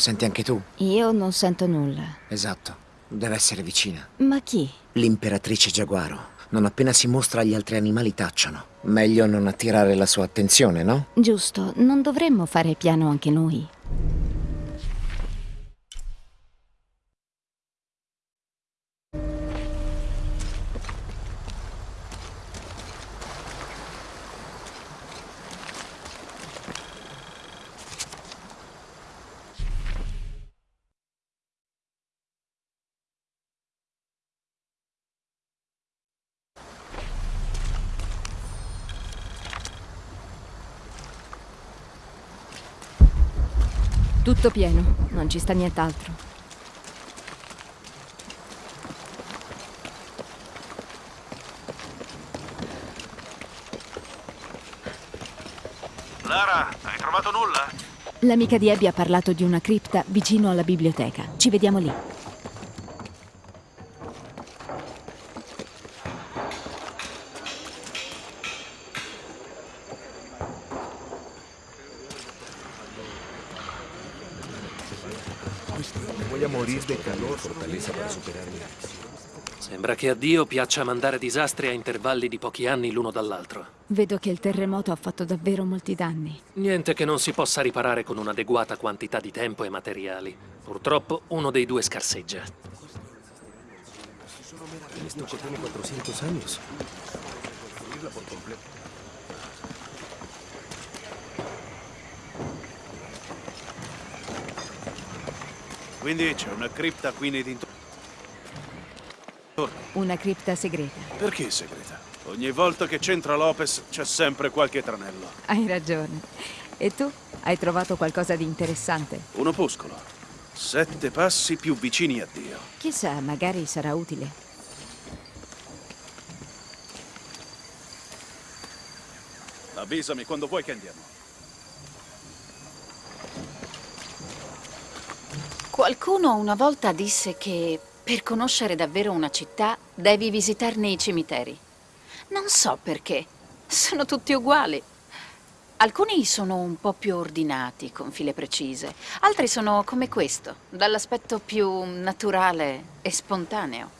Senti anche tu? Io non sento nulla. Esatto. Deve essere vicina. Ma chi? L'imperatrice giaguaro. Non appena si mostra gli altri animali tacciono. Meglio non attirare la sua attenzione, no? Giusto, non dovremmo fare piano anche noi. Tutto pieno, non ci sta nient'altro. Lara, hai trovato nulla? L'amica di Abby ha parlato di una cripta vicino alla biblioteca. Ci vediamo lì. Sembra che a Dio piaccia mandare disastri a intervalli di pochi anni l'uno dall'altro. Vedo che il terremoto ha fatto davvero molti danni. Niente che non si possa riparare con un'adeguata quantità di tempo e materiali. Purtroppo uno dei due scarseggia. Esto que tiene 400 años. Quindi c'è una cripta qui nei dintorni. Una cripta segreta. Perché segreta? Ogni volta che c'entra Lopez c'è sempre qualche tranello. Hai ragione. E tu? Hai trovato qualcosa di interessante? Un opuscolo. Sette passi più vicini a Dio. Chissà, magari sarà utile. Avvisami quando vuoi che andiamo. Qualcuno una volta disse che per conoscere davvero una città devi visitarne i cimiteri. Non so perché. Sono tutti uguali. Alcuni sono un po' più ordinati, con file precise. Altri sono come questo, dall'aspetto più naturale e spontaneo.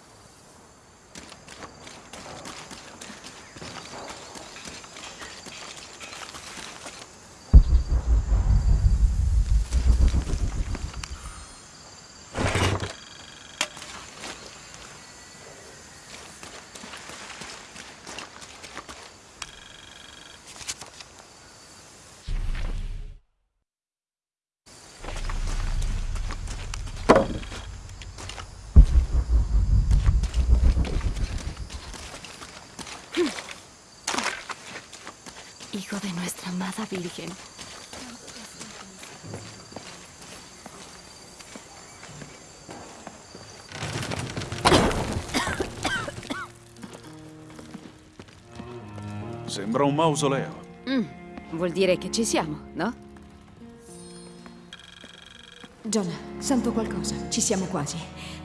Sembra un mausoleo. Mm, vuol dire che ci siamo, no? Jonah, sento qualcosa. Ci siamo quasi.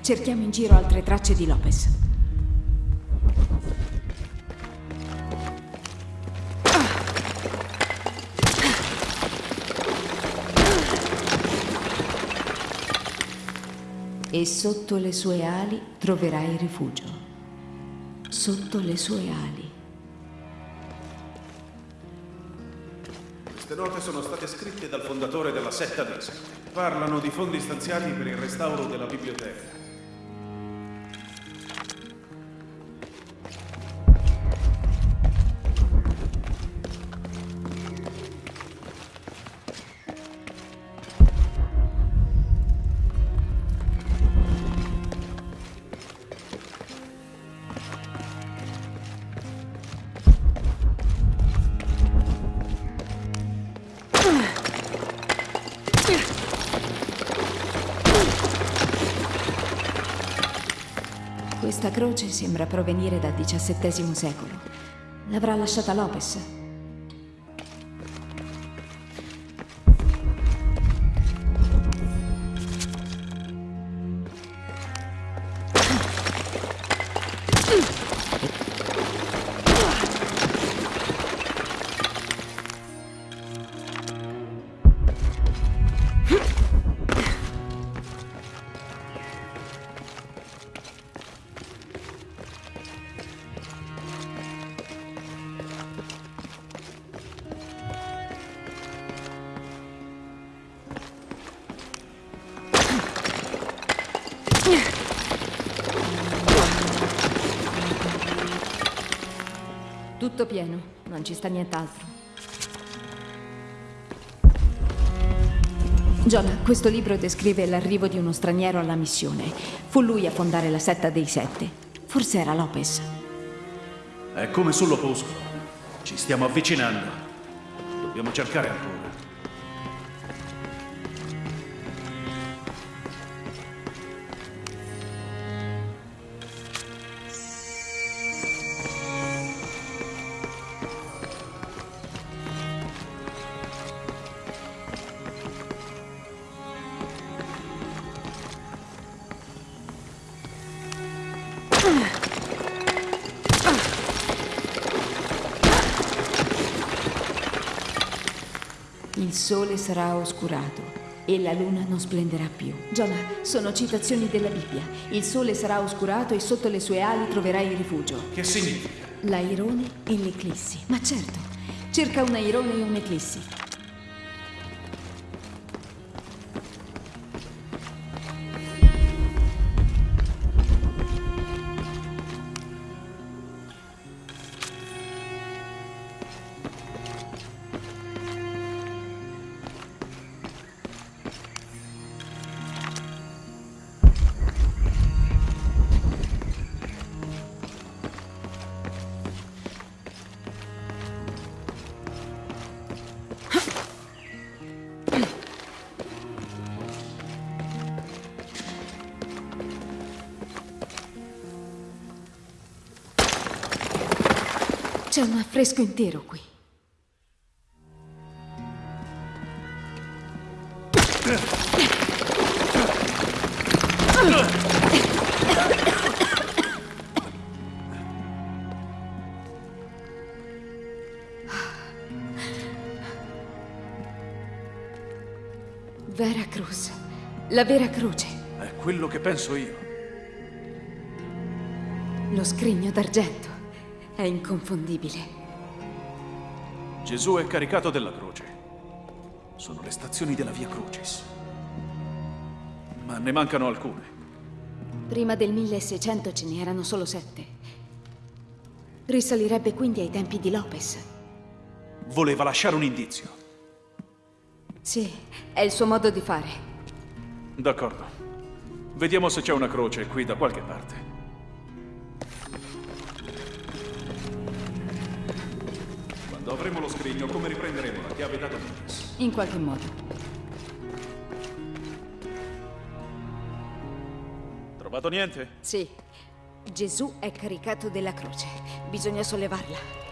Cerchiamo in giro altre tracce di Lopez. E sotto le sue ali troverai rifugio. Sotto le sue ali. Queste note sono state scritte dal fondatore della setta Sette. Parlano di fondi stanziati per il restauro della biblioteca. Sembra provenire dal XVII secolo. L'avrà lasciata Lopez. Tutto pieno, non ci sta nient'altro. Jonah, questo libro descrive l'arrivo di uno straniero alla missione. Fu lui a fondare la setta dei sette. Forse era Lopez. È come sull'opuscolo. Ci stiamo avvicinando. Dobbiamo cercare ancora. Oscurato e la luna non splenderà più. Jonah, sono citazioni della Bibbia. Il sole sarà oscurato e sotto le sue ali troverai rifugio. Che significa? L'airone e l'eclissi. Ma certo, cerca un airone e un'eclissi. C'è un affresco intero qui. Vera Cruz. La vera croce. È quello che penso io. Lo scrigno d'argento. È inconfondibile. Gesù è caricato della croce. Sono le stazioni della Via Crucis. Ma ne mancano alcune. Prima del 1600 ce ne erano solo sette. Risalirebbe quindi ai tempi di Lopez. Voleva lasciare un indizio. Sì, è il suo modo di fare. D'accordo. Vediamo se c'è una croce qui da qualche parte. Quando avremo lo scrigno, come riprenderemo la chiave da Dominus? In qualche modo. Trovato niente? Sì. Gesù è caricato della croce. Bisogna sollevarla.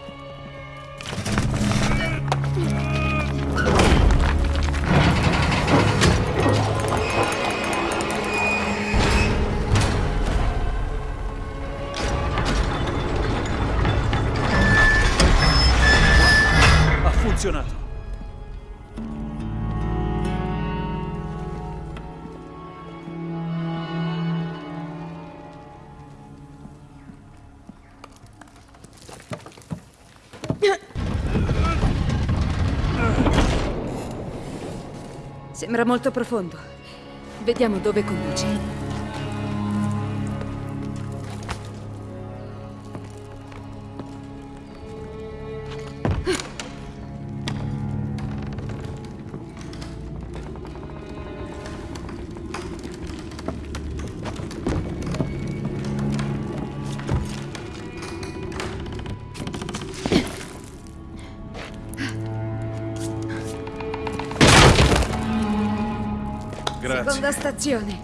Sembra molto profondo. Vediamo dove conduce. Stazione.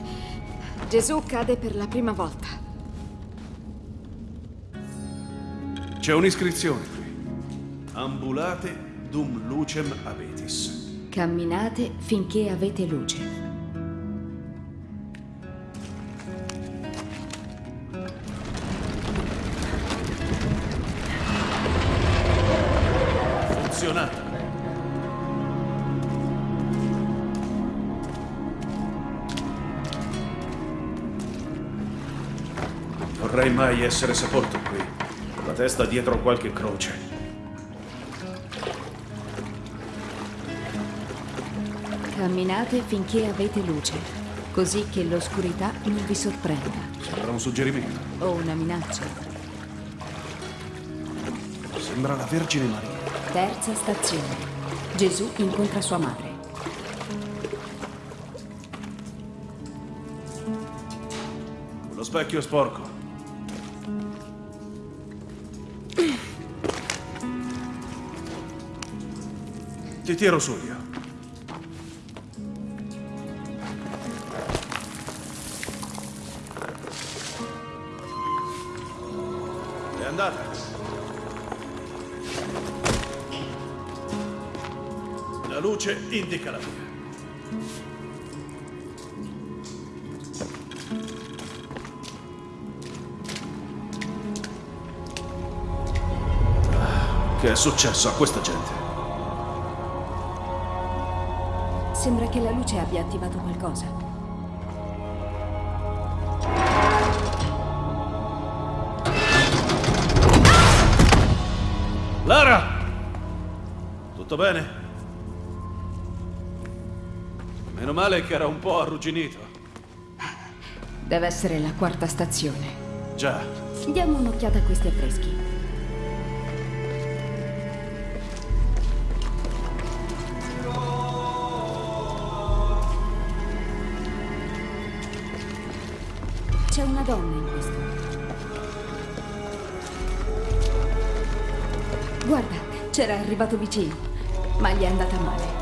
Gesù cade per la prima volta. C'è un'iscrizione qui. Ambulate dum lucem abetis. Camminate finché avete luce. Mai essere sepolto qui, con la testa dietro qualche croce. Camminate finché avete luce. così che l'oscurità non vi sorprenda. Sembra un suggerimento. O una minaccia. Sembra la Vergine Maria. Terza stazione. Gesù incontra sua madre. Lo specchio è sporco. Ti tiro su io. È andata. La luce indica la via. Che è successo a questa gente? Sembra che la luce abbia attivato qualcosa. Lara! Tutto bene? Meno male che era un po' arrugginito. Deve essere la quarta stazione. Già, Diamo un'occhiata a questi affreschi. Arrivato vicino, ma gli è andata male.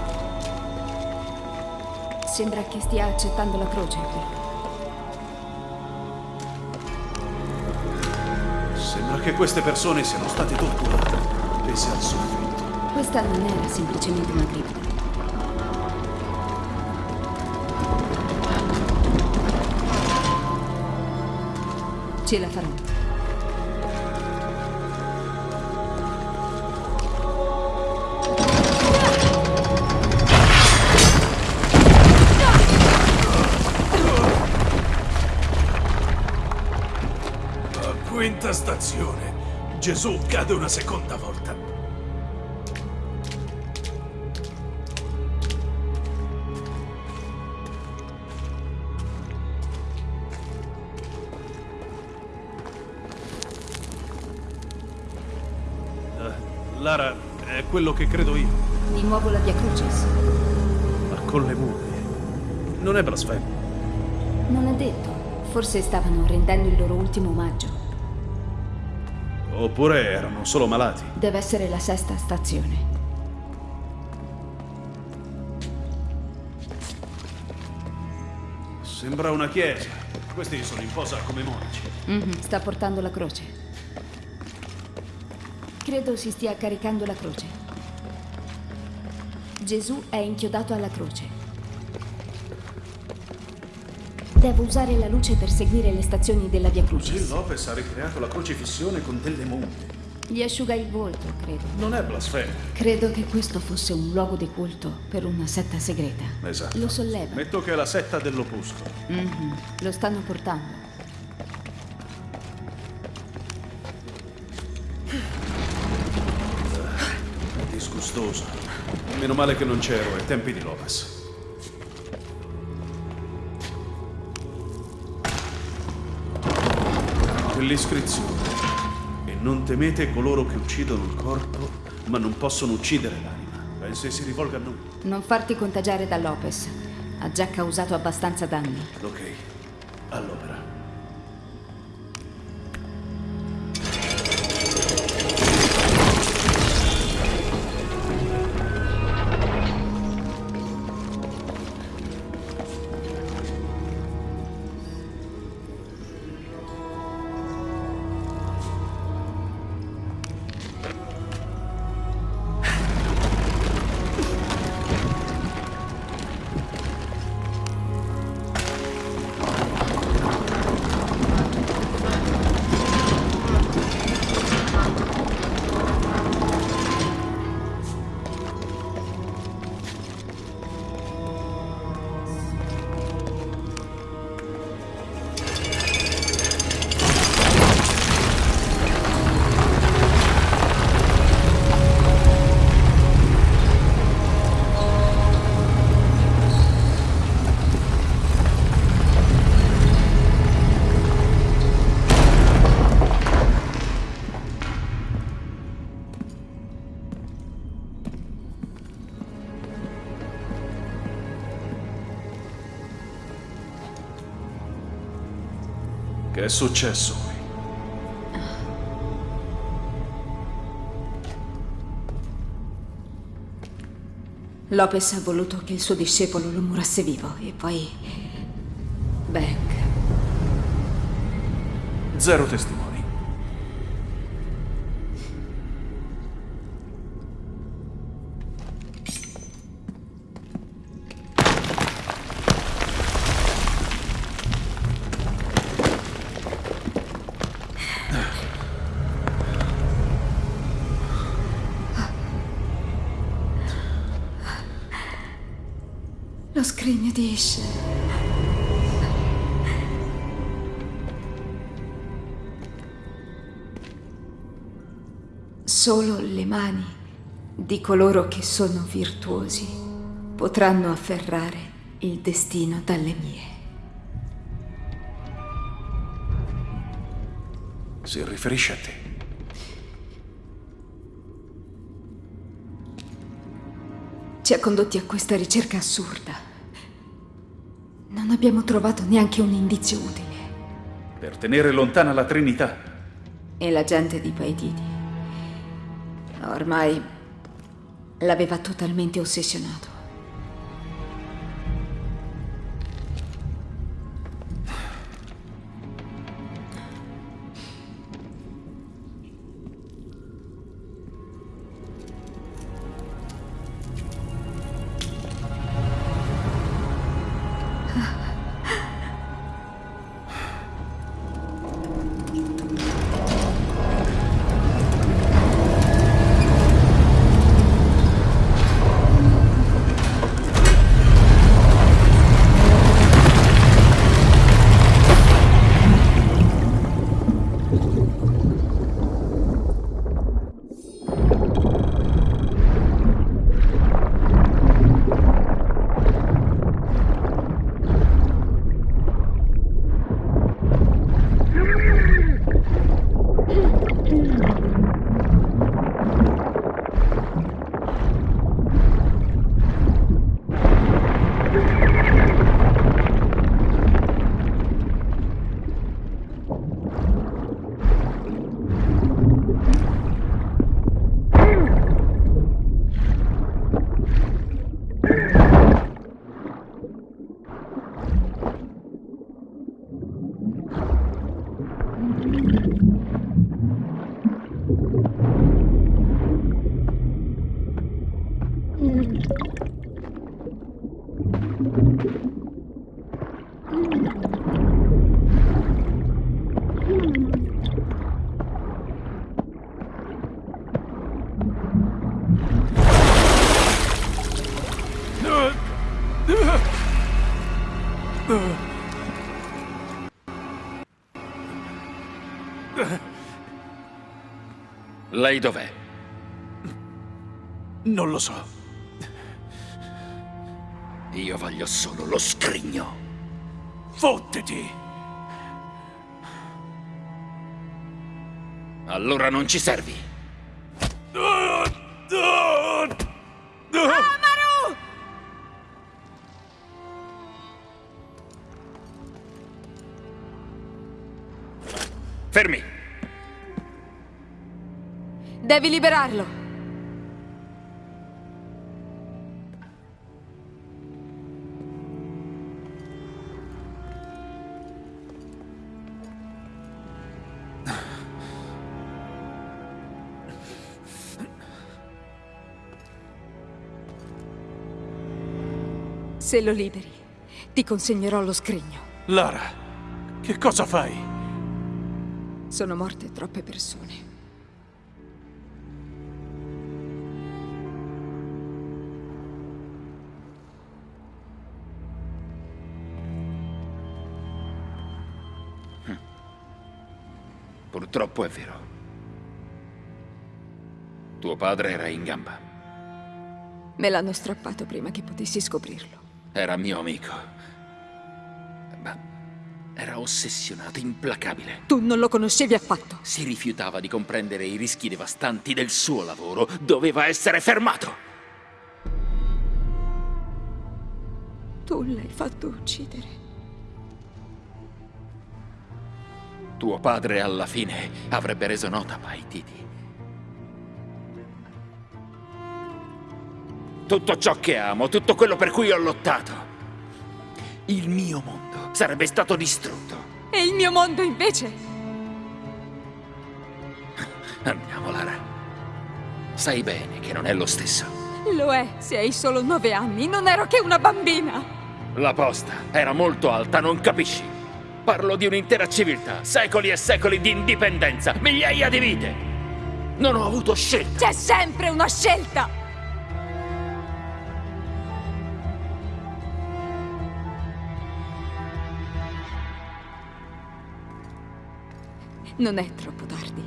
Sembra che stia accettando la croce qui. sembra che queste persone siano state torturate, appese al soffitto. Questa non era semplicemente una cripta. Ce la farò. Gesù cade una seconda volta. Eh, Lara, è quello che credo io. Di nuovo la Via Crucis. Ma con le mumie. Non è blasfemo. Non è detto. Forse stavano rendendo il loro ultimo omaggio. Oppure erano solo malati. Deve essere la sesta stazione. Sembra una chiesa. Questi sono in posa come monaci. Mhm, Sta portando la croce. Credo si stia caricando la croce. Gesù è inchiodato alla croce. Devo usare la luce per seguire le stazioni della Via Così Crucis. Lopez ha ricreato la crocifissione con delle mumie. Gli asciuga il volto, credo. Non è blasfemo. Credo che questo fosse un luogo di culto per una setta segreta. Esatto. Lo solleva. Metto che è la setta dell'opuscolo. Mhm, Lo stanno portando. È disgustoso. Meno male che non c'ero ai tempi di Lopez. Quell'iscrizione. E non temete coloro che uccidono il corpo, ma non possono uccidere l'anima. Pensi si rivolga a noi? Non farti contagiare da Lopez. Ha già causato abbastanza danni. Ok, all'opera. È successo qui? Lopez ha voluto che il suo discepolo lo murasse vivo e poi... Bank. Zero testimoni. Scrigno di Ish. Solo le mani di coloro che sono virtuosi potranno afferrare il destino dalle mie. Si riferisce a te. Ci ha condotti a questa ricerca assurda. Non abbiamo trovato neanche un indizio utile. Per tenere lontana la Trinità. E la gente di Paititi. Ormai l'aveva totalmente ossessionato. Lei dov'è? Non lo so. Io voglio solo lo scrigno. Fottiti! Allora non ci servi. Fermi! Devi liberarlo. Se lo liberi, ti consegnerò lo scrigno. Lara, che cosa fai? Sono morte troppe persone. Purtroppo è vero. Tuo padre era in gamba. Me l'hanno strappato prima che potessi scoprirlo. Era mio amico. Ma era ossessionato, implacabile. Tu non lo conoscevi affatto. Si rifiutava di comprendere i rischi devastanti del suo lavoro. Doveva essere fermato. Tu l'hai fatto uccidere. Tuo padre alla fine avrebbe reso nota Paititi. Tutto ciò che amo, tutto quello per cui ho lottato, il mio mondo sarebbe stato distrutto. E il mio mondo invece? Andiamo, Lara. Sai bene che non è lo stesso. Lo è, se hai solo nove anni. Non ero che una bambina. La posta era molto alta, non capisci? Parlo di un'intera civiltà, secoli e secoli di indipendenza, migliaia di vite. Non ho avuto scelta. C'è sempre una scelta! Non è troppo tardi.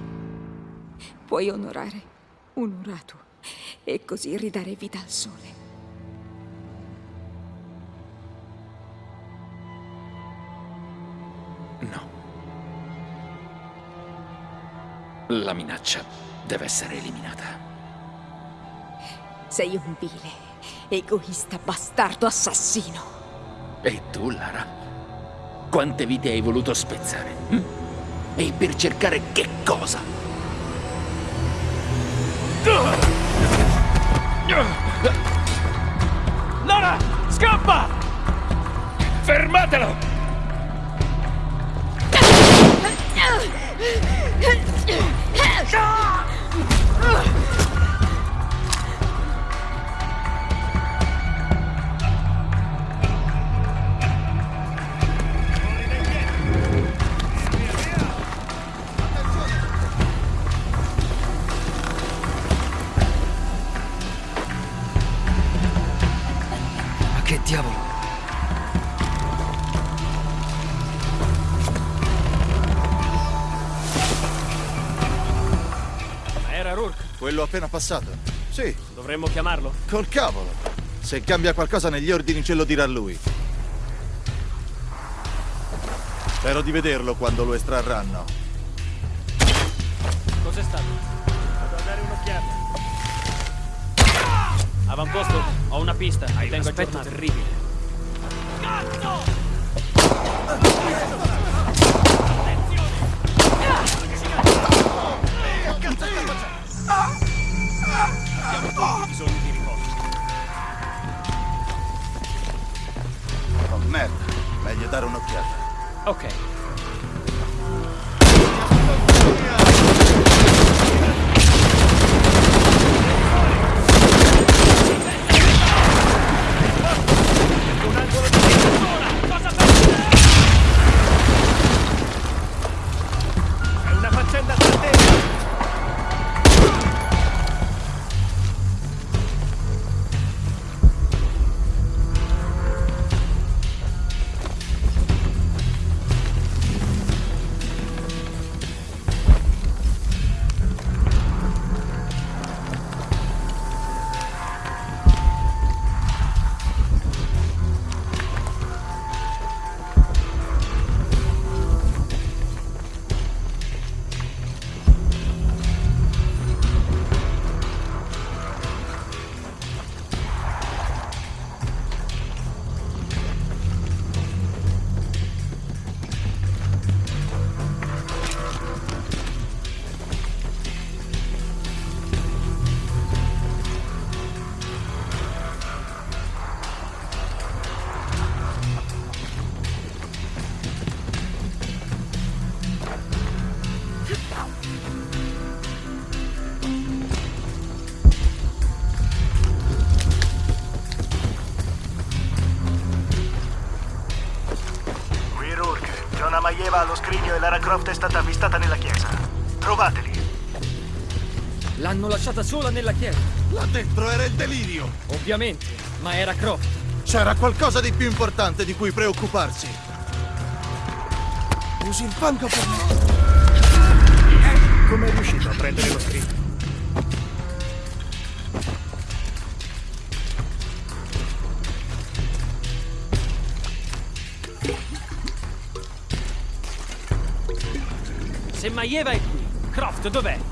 Puoi onorare un Uratu e così ridare vita al sole. No. La minaccia deve essere eliminata. Sei un vile, egoista, bastardo, assassino. E tu, Lara? Quante vite hai voluto spezzare? hm? E per cercare che cosa? Lara, scappa! Fermatelo! Ma appena passato. Sì, Dovremmo chiamarlo? col cavolo. Se cambia qualcosa negli ordini ce lo dirà lui. Spero di vederlo quando lo estrarranno. Cos'è stato? Vado a dare un'occhiata. Avamposto, ho una pista. Hai un aspetto terribile. Maieva allo scrigno e Lara Croft è stata avvistata nella chiesa. Trovateli. L'hanno lasciata sola nella chiesa. Là dentro era il delirio. Ovviamente, ma era Croft. C'era qualcosa di più importante di cui preoccuparsi. Usi il fango per me. Come è riuscito a prendere lo scritto? Se Maieva è qui, Croft dov'è?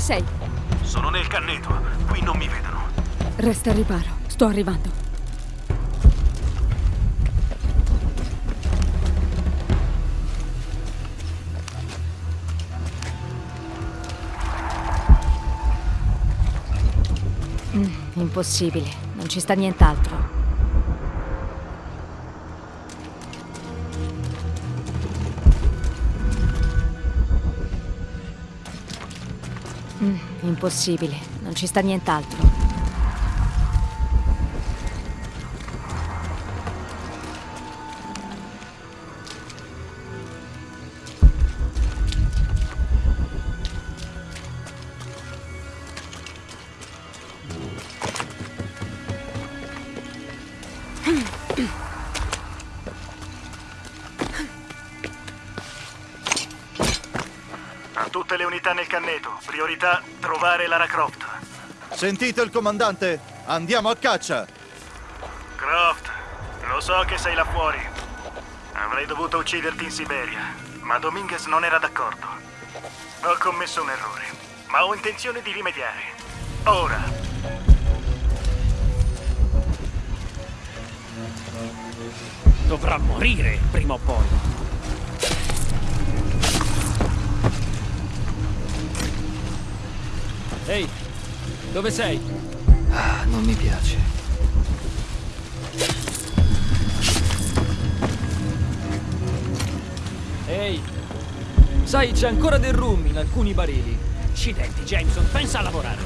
Dove sei? Sono nel canneto. Qui non mi vedono. Resta al riparo. Sto arrivando. Mm, impossibile. Non ci sta nient'altro. Impossibile. Non ci sta nient'altro. Sentite il comandante? Andiamo a caccia! Croft, lo so che sei là fuori. Avrei dovuto ucciderti in Siberia, ma Dominguez non era d'accordo. Ho commesso un errore, ma ho intenzione di rimediare. Ora. Dovrà morire prima o poi. Ehi, dove sei? Ah, non mi piace. Ehi, sai, c'è ancora del rum in alcuni barili. Accidenti, Jameson, pensa a lavorare.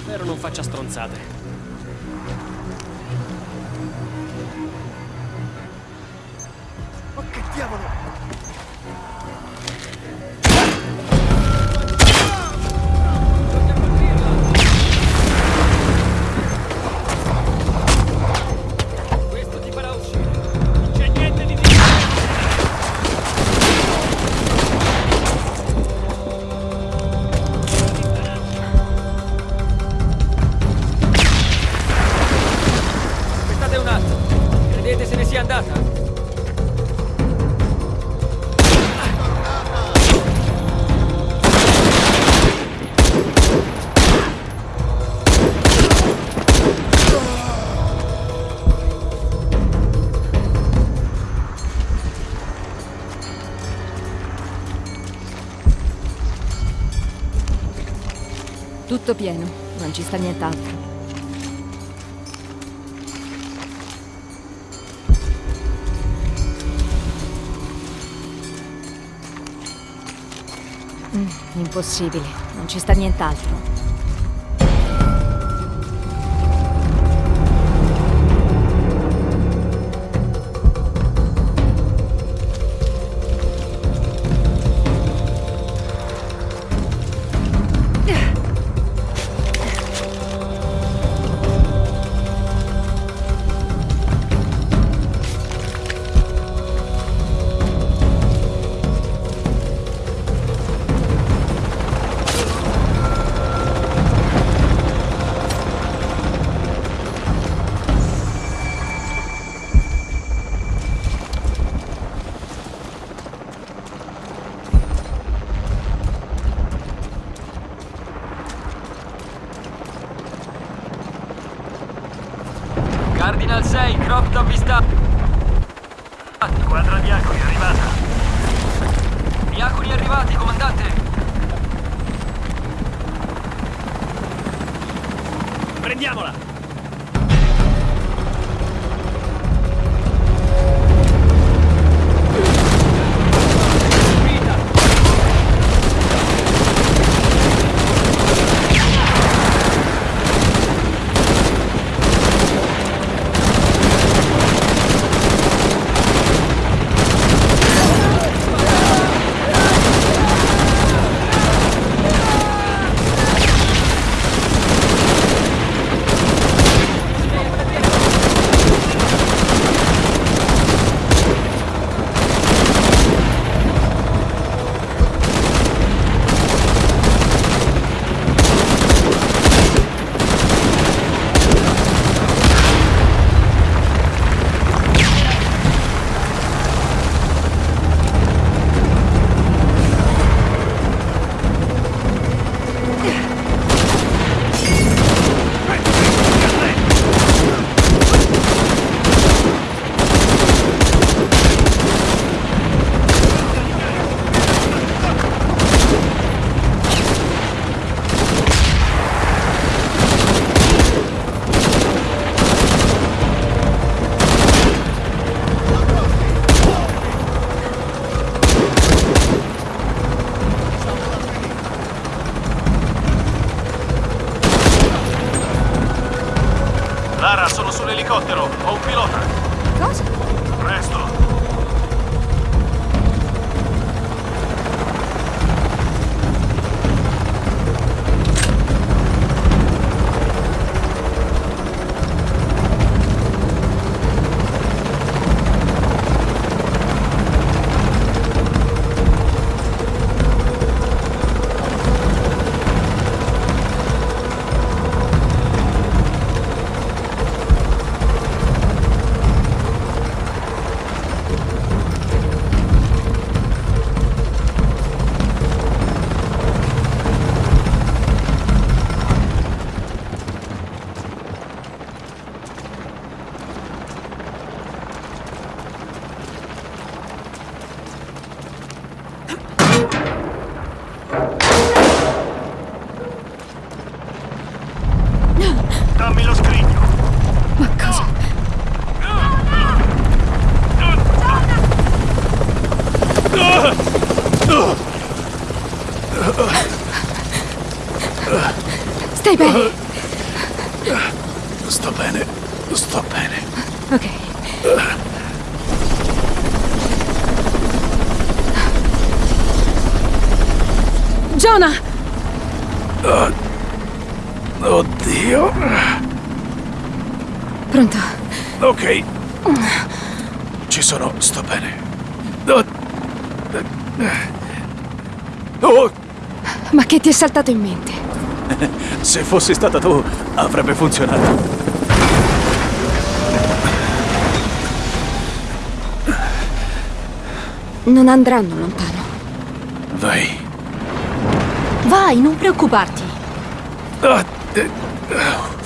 Spero non faccia stronzate. Tutto pieno. Non ci sta nient'altro. Mm, impossibile. Non ci sta nient'altro. Ma che ti è saltato in mente? se fossi stata tu, avrebbe funzionato. Non andranno lontano. Vai. Vai, non preoccuparti. Ah, eh, oh.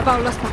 O la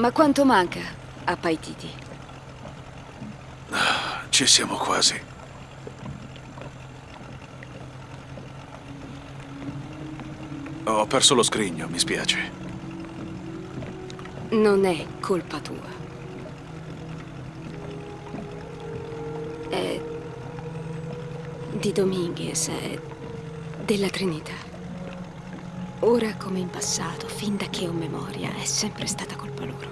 Ma quanto manca a Paititi? Ci siamo quasi. Ho perso lo scrigno, mi spiace. Non è colpa tua. È di Dominguez, è della Trinità. Ora come in passato, fin da che ho memoria, è sempre stata colpa loro.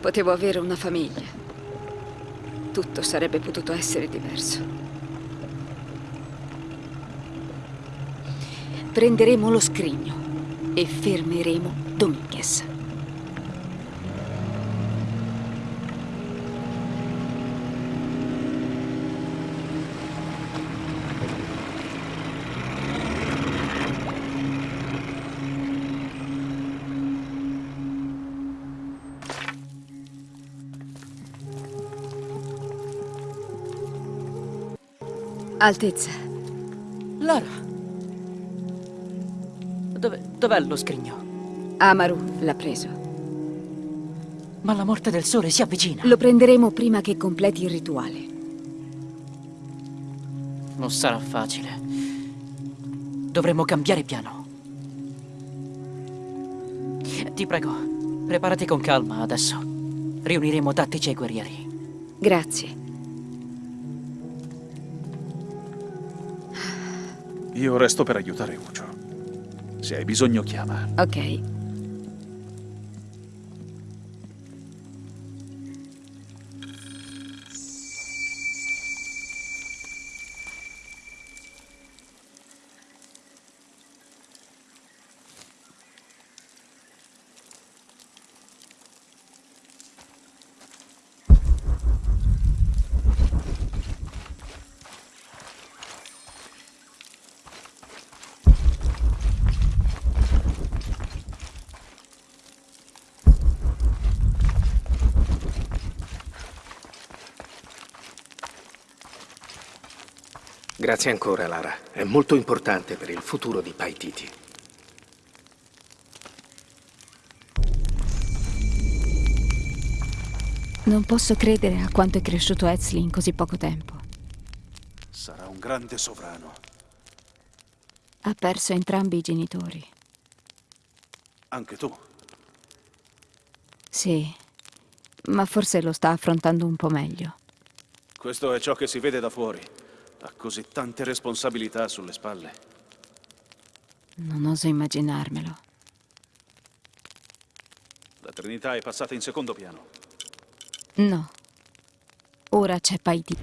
Potevo avere una famiglia. Tutto sarebbe potuto essere diverso. Prenderemo lo scrigno e fermeremo Dominguez. Altezza. Lara. Dove, dov'è lo scrigno? Amaru l'ha preso. Ma la morte del sole si avvicina. Lo prenderemo prima che completi il rituale. Non sarà facile. Dovremmo cambiare piano. Ti prego, preparati con calma adesso. Riuniremo tattici e guerrieri. Grazie. Io resto per aiutare Ucio. Se hai bisogno, chiama. Ok. Grazie ancora, Lara. È molto importante per il futuro di Paititi. Non posso credere a quanto è cresciuto Ezli in così poco tempo. Sarà un grande sovrano. Ha perso entrambi i genitori. Anche tu. Sì, ma forse lo sta affrontando un po' meglio. Questo è ciò che si vede da fuori. Ha così tante responsabilità sulle spalle. Non oso immaginarmelo. La Trinità è passata in secondo piano. No. Ora c'è Paiti.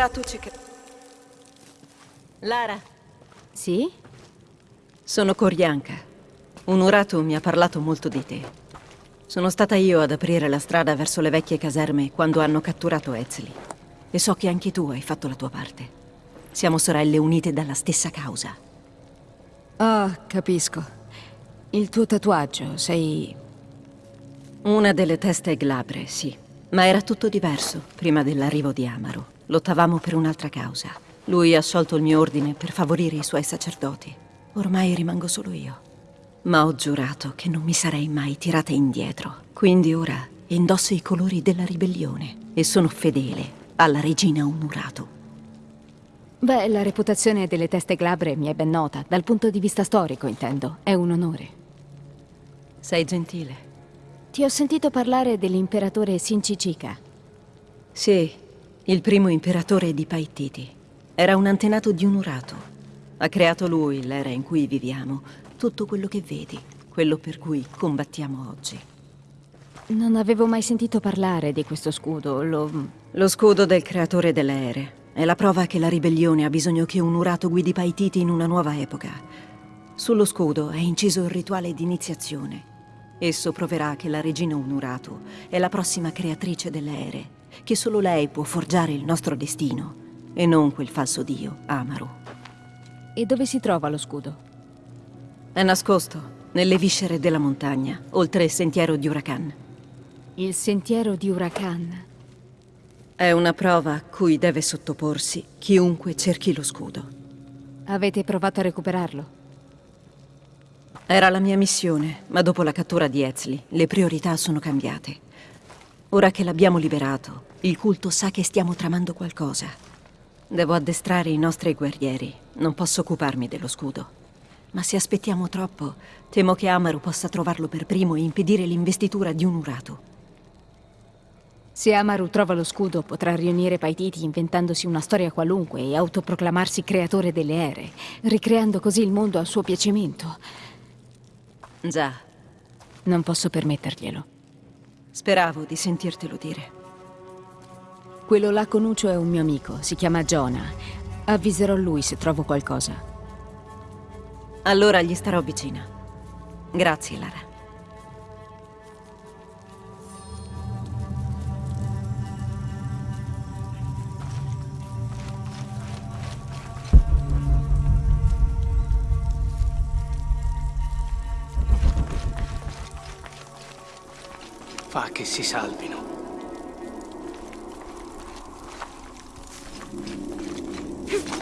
Un urato ci... Lara, Sì? sono Corianca. Un urato mi ha parlato molto di te. Sono stata io ad aprire la strada verso le vecchie caserme quando hanno catturato Ezli. E so che anche tu hai fatto la tua parte. Siamo sorelle unite dalla stessa causa. Ah, capisco. Il tuo tatuaggio, sei... Una delle teste glabre, sì. Ma era tutto diverso prima dell'arrivo di Amaro. Lottavamo per un'altra causa. Lui ha sciolto il mio ordine per favorire i suoi sacerdoti. Ormai rimango solo io. Ma ho giurato che non mi sarei mai tirata indietro. Quindi ora indosso i colori della ribellione e sono fedele alla regina Onurato. Beh, la reputazione delle teste glabre mi è ben nota, dal punto di vista storico, intendo. È un onore. Sei gentile. Ti ho sentito parlare dell'imperatore Sinchichika. Sì, il primo imperatore di Paititi. Era un antenato di Onurato. Ha creato lui, l'era in cui viviamo, tutto quello che vedi, quello per cui combattiamo oggi. Non avevo mai sentito parlare di questo scudo, lo... Lo scudo del creatore delle ere. È la prova che la ribellione ha bisogno che un urato guidi Paititi in una nuova epoca. Sullo scudo è inciso il rituale di iniziazione. Esso proverà che la regina Unurato è la prossima creatrice delle ere, che solo lei può forgiare il nostro destino, e non quel falso dio, Amaru. E dove si trova lo scudo? È nascosto nelle viscere della montagna, oltre il sentiero di Huracan. Il sentiero di Huracan. È una prova a cui deve sottoporsi chiunque cerchi lo scudo. Avete provato a recuperarlo? Era la mia missione, ma dopo la cattura di Ezli, le priorità sono cambiate. Ora che l'abbiamo liberato, il culto sa che stiamo tramando qualcosa. Devo addestrare i nostri guerrieri. Non posso occuparmi dello scudo. Ma se aspettiamo troppo, temo che Amaru possa trovarlo per primo e impedire l'investitura di un urato. Se Amaru trova lo scudo, potrà riunire Paititi inventandosi una storia qualunque e autoproclamarsi creatore delle ere, ricreando così il mondo a suo piacimento. Già. Non posso permetterglielo. Speravo di sentirtelo dire. Quello là con Ucio è un mio amico, si chiama Jonah. Avviserò lui se trovo qualcosa. Allora gli starò vicina. Grazie, Lara. fa che si salvino. Hmph!